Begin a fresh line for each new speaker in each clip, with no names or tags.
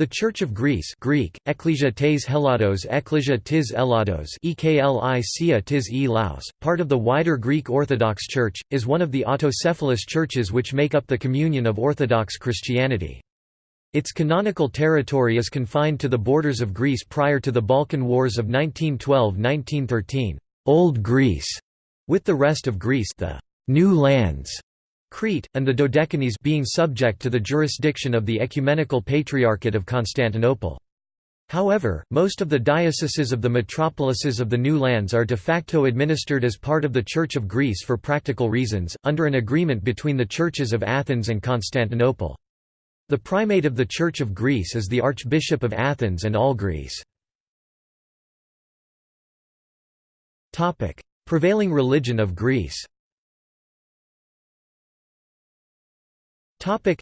The Church of Greece Greek, Ekklesia tes Helados Ekklesia tis Elados Eklicia tis e part of the wider Greek Orthodox Church, is one of the autocephalous churches which make up the communion of Orthodox Christianity. Its canonical territory is confined to the borders of Greece prior to the Balkan Wars of 1912–1913 Old Greece", with the rest of Greece the «New Lands» Crete, and the Dodecanese being subject to the jurisdiction of the Ecumenical Patriarchate of Constantinople. However, most of the dioceses of the metropolises of the New Lands are de facto administered as part of the Church of Greece for practical reasons, under an agreement between the churches of Athens and Constantinople. The primate of the Church of Greece is the Archbishop of Athens and all Greece. Prevailing religion of Greece Topic.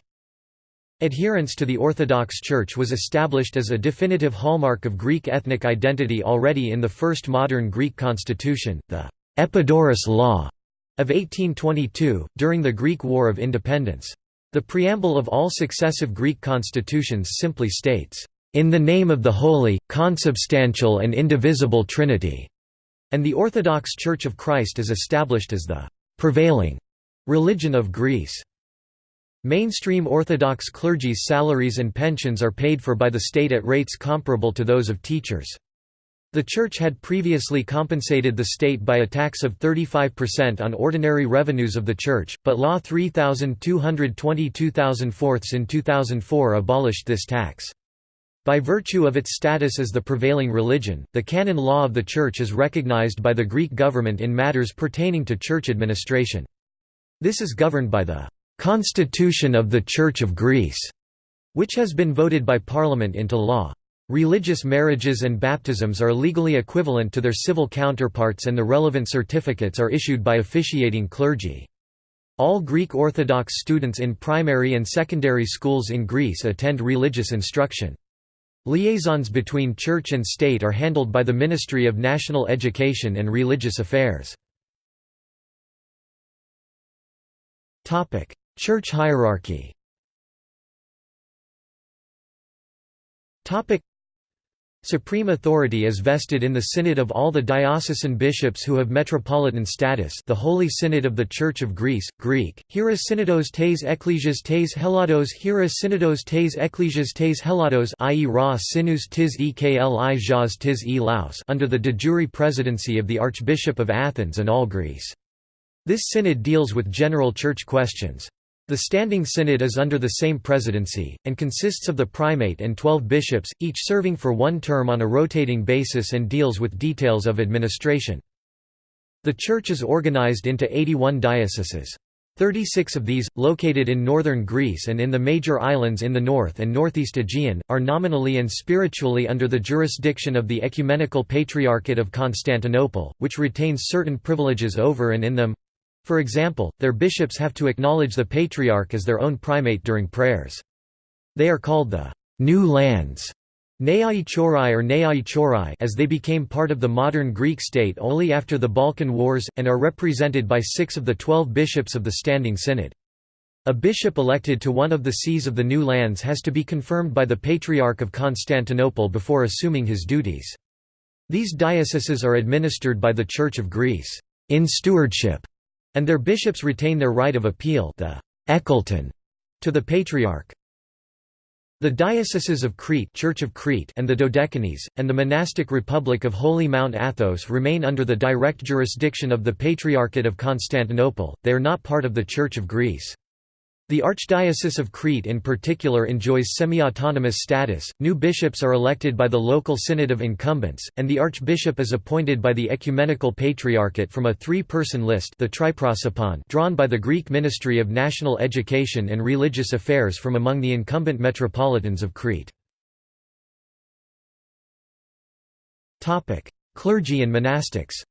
Adherence to the Orthodox Church was established as a definitive hallmark of Greek ethnic identity already in the first modern Greek constitution, the Epidaurus Law of 1822, during the Greek War of Independence. The preamble of all successive Greek constitutions simply states, "...in the name of the Holy, Consubstantial and Indivisible Trinity", and the Orthodox Church of Christ is established as the "...prevailing," religion of Greece. Mainstream Orthodox clergy's salaries and pensions are paid for by the state at rates comparable to those of teachers. The Church had previously compensated the state by a tax of 35% on ordinary revenues of the Church, but Law 3222 in 2004 abolished this tax. By virtue of its status as the prevailing religion, the canon law of the Church is recognized by the Greek government in matters pertaining to church administration. This is governed by the Constitution of the Church of Greece, which has been voted by Parliament into law. Religious marriages and baptisms are legally equivalent to their civil counterparts and the relevant certificates are issued by officiating clergy. All Greek Orthodox students in primary and secondary schools in Greece attend religious instruction. Liaisons between church and state are handled by the Ministry of National Education and Religious Affairs. Church hierarchy Supreme authority is vested in the Synod of all the diocesan bishops who have metropolitan status the Holy Synod of the Church of Greece, Greek, Hieros Synodos tes Ecclesias tes Helados Hieros Synodos tes Ecclesias tes Helados i.e. Ra Sinus tis Ekli Jas tis e Laos under the de jure presidency of the Archbishop of Athens and all Greece. This synod deals with general church questions. The Standing Synod is under the same presidency, and consists of the primate and twelve bishops, each serving for one term on a rotating basis and deals with details of administration. The Church is organized into 81 dioceses. 36 of these, located in northern Greece and in the major islands in the north and northeast Aegean, are nominally and spiritually under the jurisdiction of the Ecumenical Patriarchate of Constantinople, which retains certain privileges over and in them for example, their bishops have to acknowledge the Patriarch as their own primate during prayers. They are called the «New Lands» Neai Chorai or Neai Chorai as they became part of the modern Greek state only after the Balkan Wars, and are represented by six of the twelve bishops of the Standing Synod. A bishop elected to one of the sees of the New Lands has to be confirmed by the Patriarch of Constantinople before assuming his duties. These dioceses are administered by the Church of Greece in stewardship and their bishops retain their right of appeal the eccleton, to the Patriarch. The dioceses of Crete, Church of Crete and the Dodecanese, and the monastic Republic of Holy Mount Athos remain under the direct jurisdiction of the Patriarchate of Constantinople, they are not part of the Church of Greece. The Archdiocese of Crete in particular enjoys semi-autonomous status, new bishops are elected by the local synod of incumbents, and the archbishop is appointed by the Ecumenical Patriarchate from a three-person list the Triprosopon drawn by the Greek Ministry of National Education and Religious Affairs from among the incumbent metropolitans of Crete. Clergy and monastics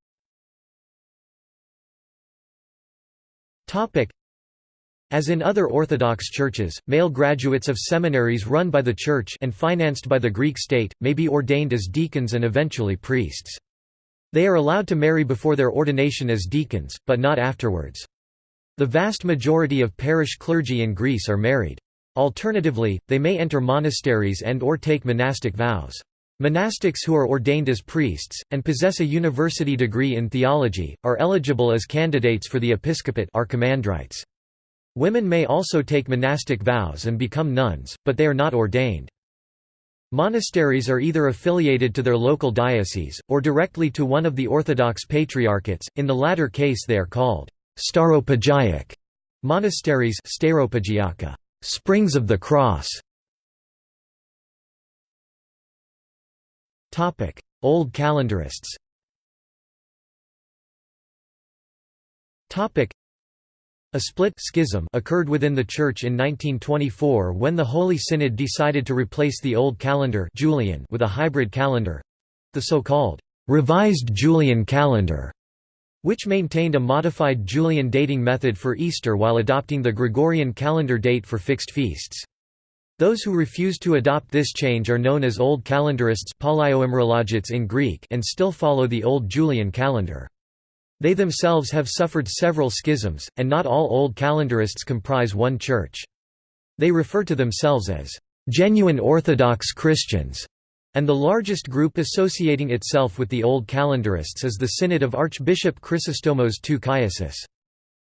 as in other Orthodox churches, male graduates of seminaries run by the Church and financed by the Greek state, may be ordained as deacons and eventually priests. They are allowed to marry before their ordination as deacons, but not afterwards. The vast majority of parish clergy in Greece are married. Alternatively, they may enter monasteries and or take monastic vows. Monastics who are ordained as priests, and possess a university degree in theology, are eligible as candidates for the episcopate archimandrites. Women may also take monastic vows and become nuns, but they are not ordained. Monasteries are either affiliated to their local diocese, or directly to one of the Orthodox patriarchates, in the latter case they are called stauropegic monasteries springs of the cross. Old calendarists a split schism occurred within the Church in 1924 when the Holy Synod decided to replace the old calendar Julian with a hybrid calendar—the so-called «revised Julian calendar», which maintained a modified Julian dating method for Easter while adopting the Gregorian calendar date for fixed feasts. Those who refused to adopt this change are known as Old Calendarists in Greek and still follow the Old Julian calendar. They themselves have suffered several schisms, and not all Old Calendarists comprise one church. They refer to themselves as genuine Orthodox Christians, and the largest group associating itself with the Old Calendarists is the Synod of Archbishop Chrysostomos II.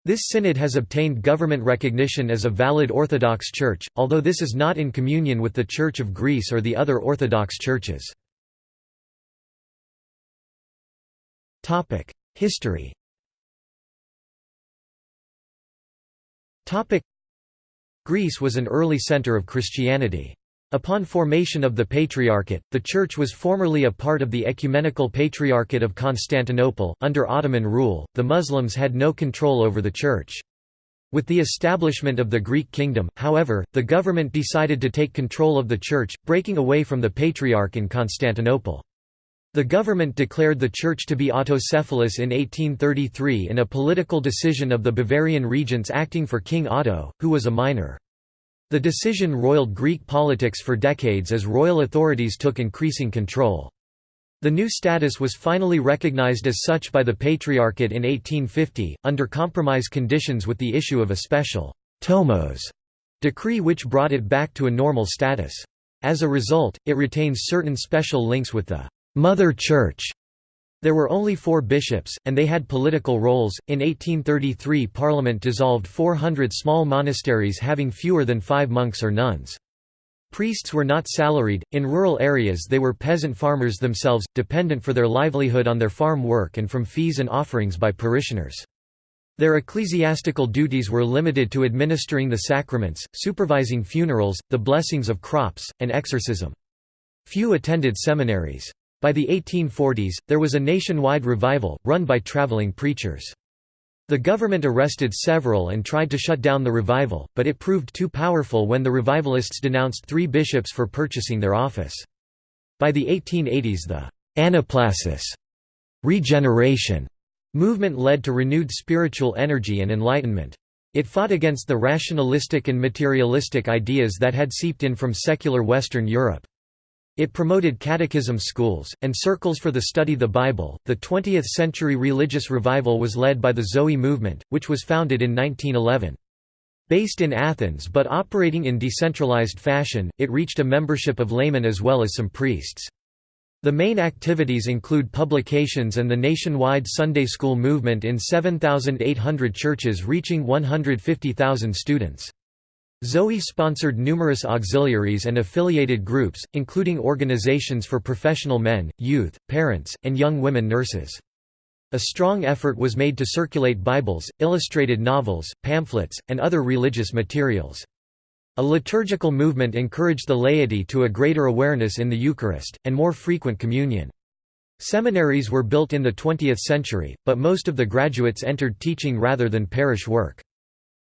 This synod has obtained government recognition as a valid Orthodox church, although this is not in communion with the Church of Greece or the other Orthodox churches. History Greece was an early center of Christianity. Upon formation of the Patriarchate, the Church was formerly a part of the Ecumenical Patriarchate of Constantinople. Under Ottoman rule, the Muslims had no control over the Church. With the establishment of the Greek kingdom, however, the government decided to take control of the Church, breaking away from the Patriarch in Constantinople. The government declared the church to be autocephalous in 1833 in a political decision of the Bavarian regents acting for King Otto, who was a minor. The decision roiled Greek politics for decades as royal authorities took increasing control. The new status was finally recognized as such by the Patriarchate in 1850, under compromise conditions with the issue of a special «tomos» decree which brought it back to a normal status. As a result, it retains certain special links with the Mother Church. There were only four bishops, and they had political roles. In 1833, Parliament dissolved 400 small monasteries having fewer than five monks or nuns. Priests were not salaried, in rural areas they were peasant farmers themselves, dependent for their livelihood on their farm work and from fees and offerings by parishioners. Their ecclesiastical duties were limited to administering the sacraments, supervising funerals, the blessings of crops, and exorcism. Few attended seminaries. By the 1840s, there was a nationwide revival, run by traveling preachers. The government arrested several and tried to shut down the revival, but it proved too powerful when the revivalists denounced three bishops for purchasing their office. By the 1880s the «anaplasis» regeneration movement led to renewed spiritual energy and enlightenment. It fought against the rationalistic and materialistic ideas that had seeped in from secular Western Europe. It promoted catechism schools, and circles for the study of the Bible. The 20th century religious revival was led by the Zoe movement, which was founded in 1911. Based in Athens but operating in decentralized fashion, it reached a membership of laymen as well as some priests. The main activities include publications and the nationwide Sunday school movement in 7,800 churches reaching 150,000 students. Zoe sponsored numerous auxiliaries and affiliated groups, including organizations for professional men, youth, parents, and young women nurses. A strong effort was made to circulate Bibles, illustrated novels, pamphlets, and other religious materials. A liturgical movement encouraged the laity to a greater awareness in the Eucharist, and more frequent communion. Seminaries were built in the 20th century, but most of the graduates entered teaching rather than parish work.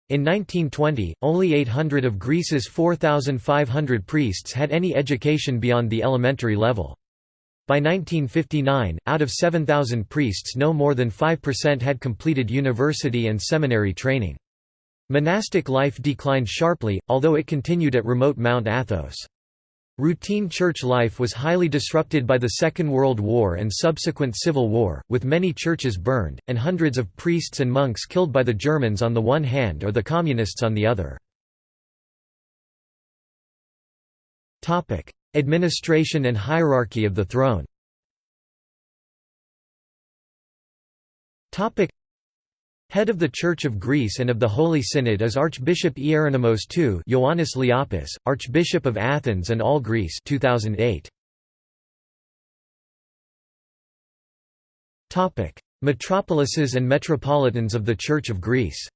In 1920, only 800 of Greece's 4,500 priests had any education beyond the elementary level. By 1959, out of 7,000 priests no more than 5% had completed university and seminary training. Monastic life declined sharply, although it continued at remote Mount Athos. Routine church life was highly disrupted by the Second World War and subsequent Civil War, with many churches burned, and hundreds of priests and monks killed by the Germans on the one hand or the Communists on the other. Administration and hierarchy of the throne Head of the Church of Greece and of the Holy Synod is Archbishop Ieronymos II Ioannis Liapis, Archbishop of Athens and all Greece 2008. Metropolises and metropolitans of the Church of Greece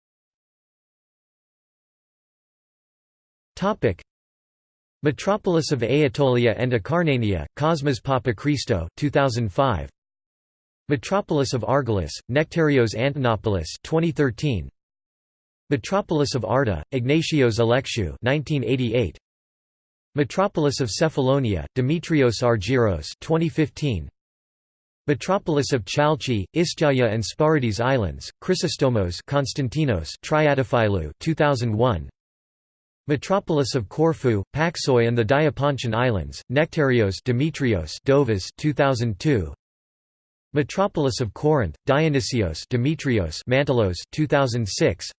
Metropolis of Aetolia and Acarnania, Cosmas Papachristou 2005. Metropolis of Argolis, Nectarios Antonopoulos 2013. Metropolis of Arta, Ignatios Alexiou 1988. Metropolis of Cephalonia, Demetrios Argyros 2015. Metropolis of Chalchi, Istyaia and Sporades Islands, Chrysostomos Konstantinos Triadophilou 2001. Metropolis of Corfu, Paxoi and the Diapontian Islands, Nectarios Demetrios Dovas 2002. Metropolis of Corinth, Dionysios Demetrios Mantelos 2006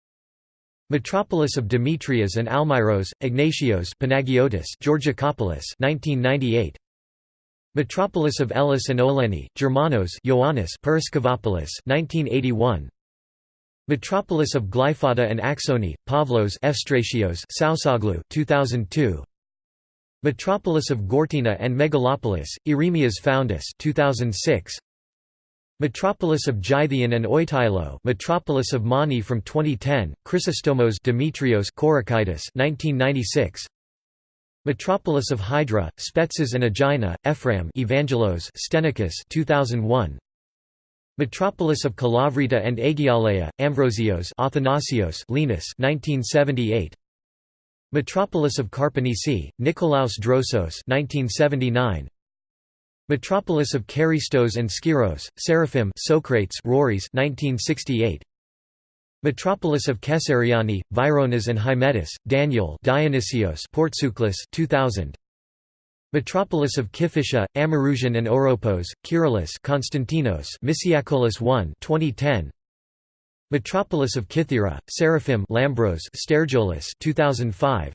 Metropolis of Demetrias and Almyros, Ignatios Panagiotis Georgikopoulos 1998 Metropolis of Elis and Oleni, Germanos Ioannis Periskevopoulos 1981 Metropolis of Glyphada and Axoni, Pavlos Evstratios Sausaglu 2002 Metropolis of Gortina and Megalopolis, Eremias Foundus 2006 Metropolis of Gythion and Oitylo Metropolis of Mani from 2010, Chrysostomos Demetrios Korakaitis 1996 Metropolis of Hydra, Spetses and Aegina, Ephraim Evangelos Stenicus 2001 Metropolis of Kalavrita and Aegialeia, Ambrosios Athanasios Linus 1978 Metropolis of Karpenisi, Nikolaos Drosos 1979 Metropolis of Karystos and Skyros, Seraphim Socrates Rories 1968. Metropolis of Caesariani, Vironas and Hymettus, Daniel Dionysios Portsouklus 2000. Metropolis of Kiphysia, Amarusian and Oropos, Kyrillos Konstantinos Misiakolis 1 2010. Metropolis of Kythera, Seraphim Lambros Stergiolus 2005.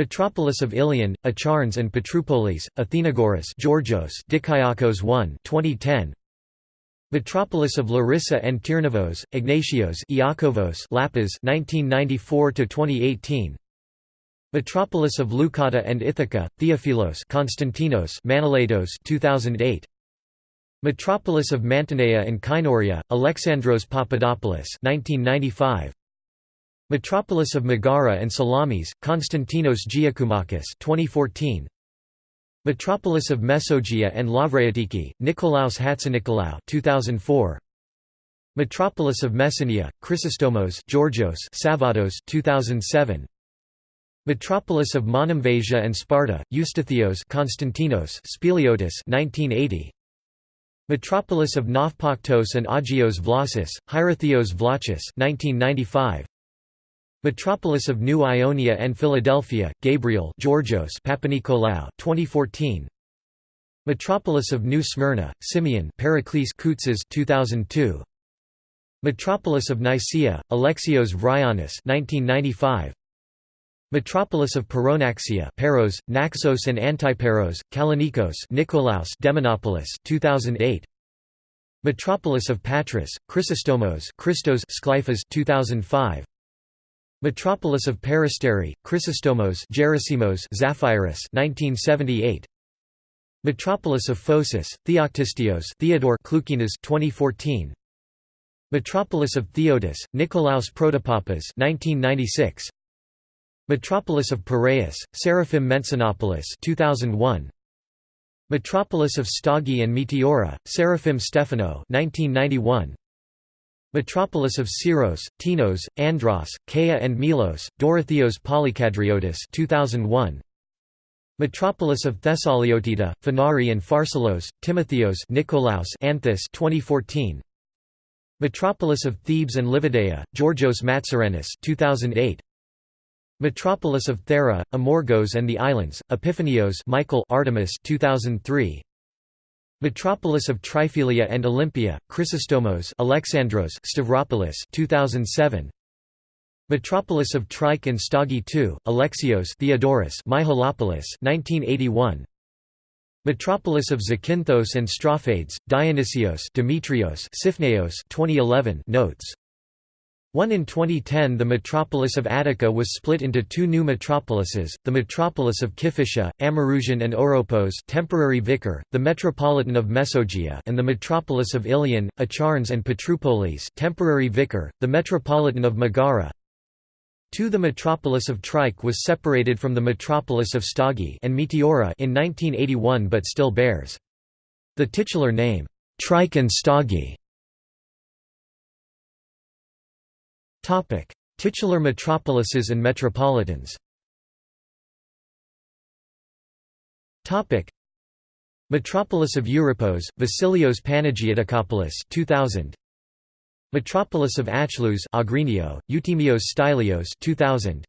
Metropolis of Ilion, Acharnes and Petropolis, Athenagoras Georgios Dikaiakos 1 2010. Metropolis of Larissa and Tyrnavos, Ignatios Iakovos Lapis 1994 2018. Metropolis of Leucata and Ithaca, Theophilos Konstantinos Manilatos 2008. Metropolis of Mantinea and Kynoria, Alexandros Papadopoulos 1995. Metropolis of Megara and Salamis, Konstantinos Giakoumakis 2014. Metropolis of Mesogia and Lavreatiki, Nikolaos Hatzinikolaou 2004. Metropolis of Messenia, Chrysostomos Georgios Savatos 2007. Metropolis of Monemvasia and Sparta, Eustathios Konstantinos Spiliotis 1980. Metropolis of Nafpaktos and Agios Vlasis, Hierotheos Vlachis 1995. Metropolis of New Ionia and Philadelphia, Gabriel Georgios Papanikolaou 2014. Metropolis of New Smyrna, Simeon Pericles Koutzes 2002. Metropolis of Nicaea, Alexios Vryonis 1995. Metropolis of Paronaxia Paros, Naxos and Antiparos, Kalinikos Nikolaos Demonopolis 2008. Metropolis of Patras, Chrysostomos Christos Sklyphas 2005. Metropolis of Peristeri, Chrysostomos Gerasimos Zaphirus 1978. Metropolis of Phocis, Theoctistios Theodore Klukinas 2014. Metropolis of Theodos, Nikolaos Protopapas 1996. Metropolis of Piraeus, Seraphim Mensinopoulos 2001. Metropolis of Stagi and Meteora, Seraphim Stefano 1991. Metropolis of Syros, Tinos, Andros, Kea and Milos, Dorotheos Polykadriotis 2001. Metropolis of Thessaliotida, Phanari and Pharsalos, Timotheos Nikolaos Anthus 2014. Metropolis of Thebes and Livadeia, Georgios Matsarenis 2008. Metropolis of Thera, Amorgos and the Islands, Epiphanios Michael Artemis 2003. Metropolis of Triphylia and Olympia, Chrysostomos Alexandros Stavropoulos 2007. Metropolis of Trike and Stagi II, Alexios Theodorus Myhalopoulos 1981 Metropolis of Zakynthos and Strophates, Dionysios Demetrios Sifneos 2011 notes 1 In 2010 the metropolis of Attica was split into two new metropolises, the metropolis of Kiphysia, Amarousian and Oropos temporary vicar, the metropolitan of Mesogia and the metropolis of Ilion, Acharnes and Petropolis temporary vicar, the metropolitan of Megara 2 The metropolis of Trike was separated from the metropolis of Stagi and Meteora in 1981 but still bears the titular name, Trike and Stagi. Topic: Titular metropolises and metropolitans. Topic: Metropolis of Europos, Vasilios Panagiotikopoulos 2000. Metropolis of Achlous Agrinio, Eutimios Stylios 2000.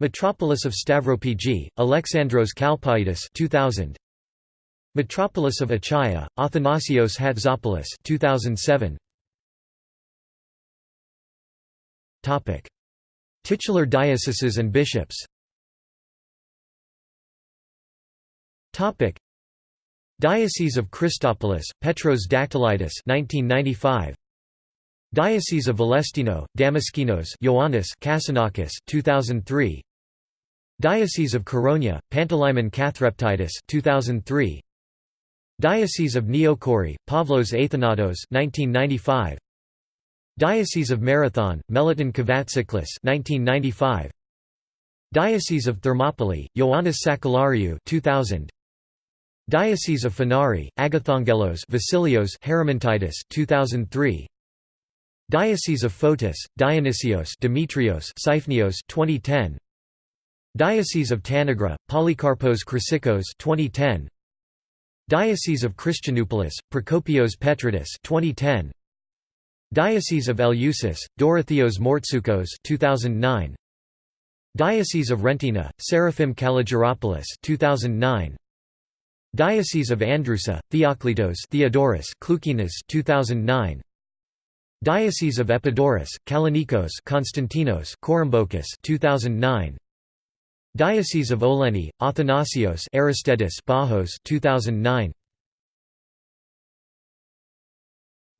Metropolis of Stavropigi, Alexandros Kalpaitis 2000. Metropolis of Achaia, Athanasios Hatzopoulos 2007. Titular dioceses and bishops. Diocese of Christopolis, Petros Dactylitis 1995. Diocese of Valestino, Damaskinos Ioannis Kassanakis 2003. Diocese of Koronia, Pantalaimon Kathreptitis 2003. Diocese of Neokori, Pavlos Athanatos 1995. Diocese of Marathon, Melaton Kavatziklis 1995. Diocese of Thermopylae, Ioannis Sakellariou 2000. Diocese of Phanari, Agathongelos Vasilios Haramontitis 2003. Diocese of Photis, Dionysios Demetrios Siphoneos 2010. Diocese of Tanagra, Polycarpos Chrysikos 2010. Diocese of Christianopolis, Prokopios Petridis 2010. Diocese of Eleusis, Dorotheos Mortsukos 2009. Diocese of Rentina, Seraphim Kalogeropoulos 2009. Diocese of Androusa, Theoklitos Theodorus Klukinas 2009. Diocese of Epidaurus, Kalonikos Konstantinos Korymbokas 2009. Diocese of Oleni, Athanasios Aristidis Bajos 2009.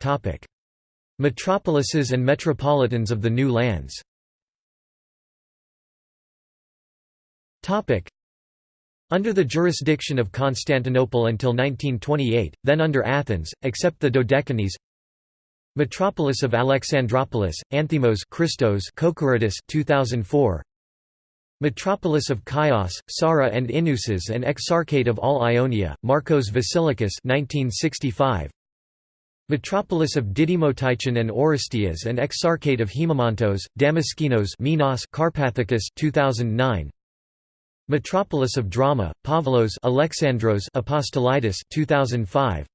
Topic Metropolises and metropolitans of the new lands. Under the jurisdiction of Constantinople until 1928, then under Athens, except the Dodecanese Metropolis of Alexandropolis, Anthimos Christos Kokoridis 2004 Metropolis of Chios, Sara and Inusis and Exarchate of all Ionia, Marcos Vasilikis 1965 Metropolis of Didymotychon and Orestias and Exarchate of Hemamontos, Damaskinos Minos Carpathicus 2009 Metropolis of Drama, Pavlos Alexandros Apostolitis 2005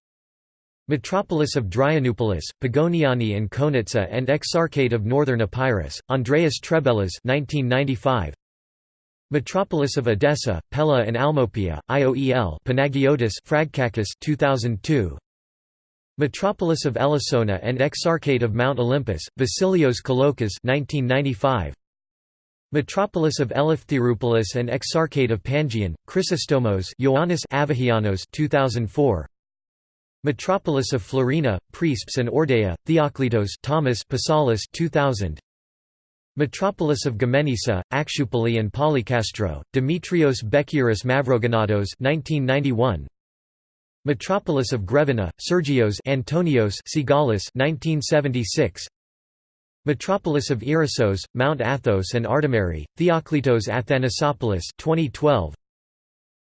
Metropolis of Dryanupolis, Pagoniani and Konitsa and Exarchate of Northern Epirus, Andreas Trebelas 1995 Metropolis of Edessa, Pella and Almopia, IOEL Panagiotis Fragkakis 2002 Metropolis of Elassona and Exarchate of Mount Olympus, Vasilios Kolokas 1995. Metropolis of Eleftheropolis and Exarchate of Pangion, Chrysostomos Ioannis Avahianos 2004. Metropolis of Florina, Priesps and Ordeia, Theoklitos Thomas Pasalis 2000. Metropolis of Gamenisa, Akshupali and Polycastro, Demetrios Bekiris Mavrogonatos 1991. Metropolis of Grevena, Sergios Antonios Sigalis 1976 Metropolis of Irissos, Mount Athos and Artemari, Theoklitos Athanasopoulos 2012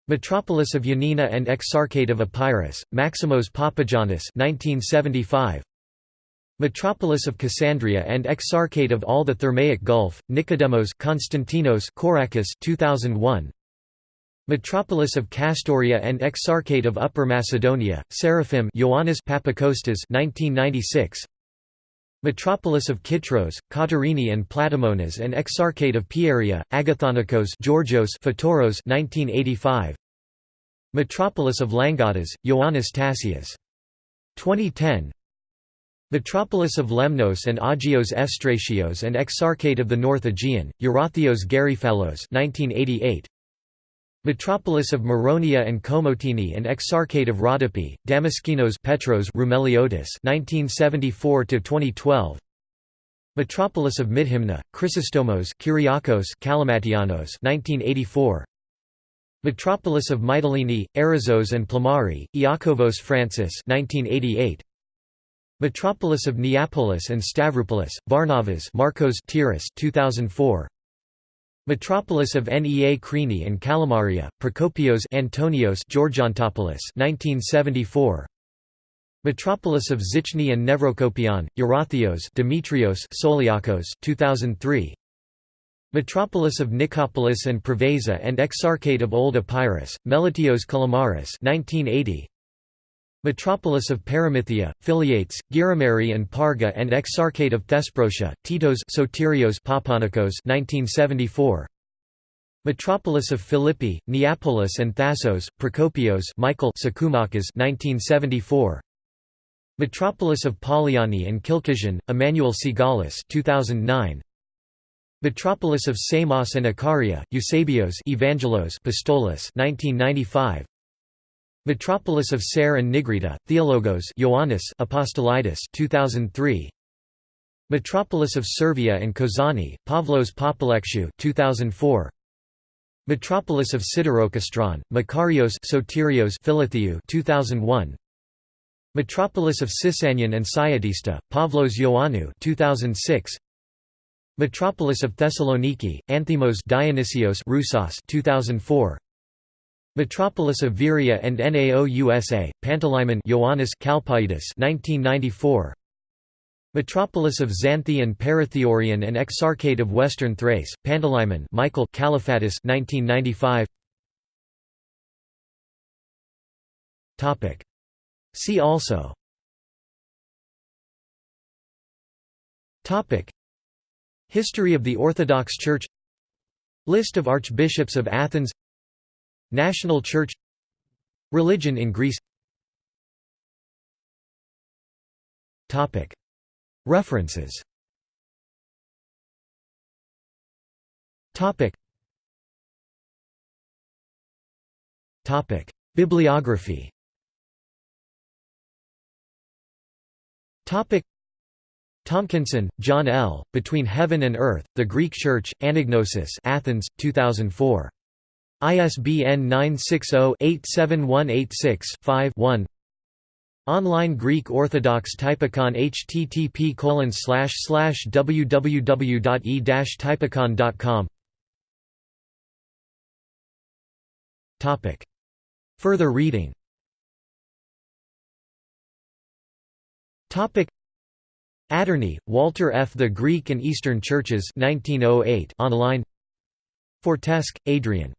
Metropolis of Ioannina and Exarchate of Epirus, Maximos Papagiannis 1975 Metropolis of Cassandria and Exarchate of all the Thermaic Gulf, Nicodemos Konstantinos Korakis 2001 Metropolis of Castoria and Exarchate of Upper Macedonia, Seraphim Ioannis Papakostas 1996. Metropolis of Kitros, Katerini and Platamonas and Exarchate of Pieria, Agathonikos Georgios Fatoros 1985. Metropolis of Langadas, Ioannis Tassias. 2010 Metropolis of Lemnos and Agios Efstratios and Exarchate of the North Aegean, Eurathios Gariphallos 1988. Metropolis of Moronia and Komotini and Exarchate of Rhodope, Damaskinos Petros Roumeliotis 1974–2012 Metropolis of Midhymna, Chrysostomos Kyriakos Kalamatianos 1984 Metropolis of Mytilene, Arizos and Plamari, Iakovos Francis 1988 Metropolis of Neapolis and Stavropolis, Varnavas Marcos Tiras 2004 Metropolis of Nea Krini and Kalamaria, Prokopios Antonios Georgiantopoulos 1974 Metropolis of Zichni and Nevrokopion, Eurathios Dimitrios Soliakos 2003 Metropolis of Nicopolis and Preveza and Exarchate of Old Epirus, Melitios Kalamaris 1980 Metropolis of Paramythia, Philiates, Girimari and Parga and Exarchate of Thesprotia, Titos Sotirios Papanikos 1974. Metropolis of Philippi, Neapolis and Thassos, Prokopios Michael Sakoumakas 1974. Metropolis of Poliani and Kilkishan, Emmanuel Sigalis 2009. Metropolis of Samos and Ikaria, Eusebios Evangelos Pistolis 1995. Metropolis of Ser and Nigrita, Theologos Ioannis Apostolitis 2003. Metropolis of Servia and Kozani, Pavlos Papalekshu 2004. Metropolis of Siderokastron, Makarios Sotirios Philotheu 2001. Metropolis of Sisanian and Syatista, Pavlos Ioannou 2006. Metropolis of Thessaloniki, Anthimos Dionysios Roussos 2004. Metropolis of Viria and Naousa, Pantalaimon Ioannis Kalpaitis 1994. Metropolis of Xanthi and and Exarchate of Western Thrace, Pantalaimon Michael Kalaphatis 1995. Topic. See also. Topic. History of the Orthodox Church List of archbishops of Athens National Church Religion in Greece. References. Bibliography. Tomkinson, John L., Between Heaven and Earth, The Greek Church, Anagnosis Athens, 2004. ISBN 960-87186-5-1 Online Greek Orthodox Typicon http www.e-typicon.com Further reading. Adorny, Walter F. The Greek and Eastern Churches 1908 online. Fortescue, Adrian.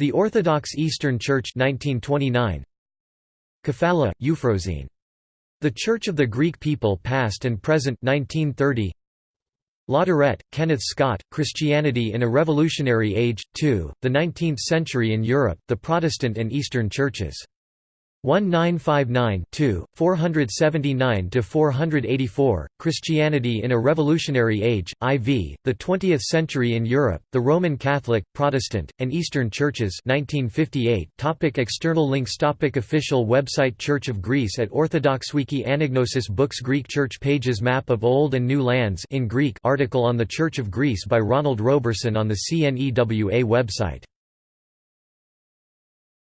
The Orthodox Eastern Church 1929. Kefala, Euphrosyne. The Church of the Greek People Past and Present 1930. Latourette, Kenneth Scott, Christianity in a Revolutionary Age, 2, The Nineteenth Century in Europe, the Protestant and Eastern Churches. 1959-2, 479–484, Christianity in a Revolutionary Age, IV, The Twentieth Century in Europe, The Roman Catholic, Protestant, and Eastern Churches 1958. Topic external links Topic Official website Church of Greece at Orthodoxwiki Anagnosis Books Greek Church Pages Map of Old and New Lands in Greek article on the Church of Greece by Ronald Roberson on the CNEWA website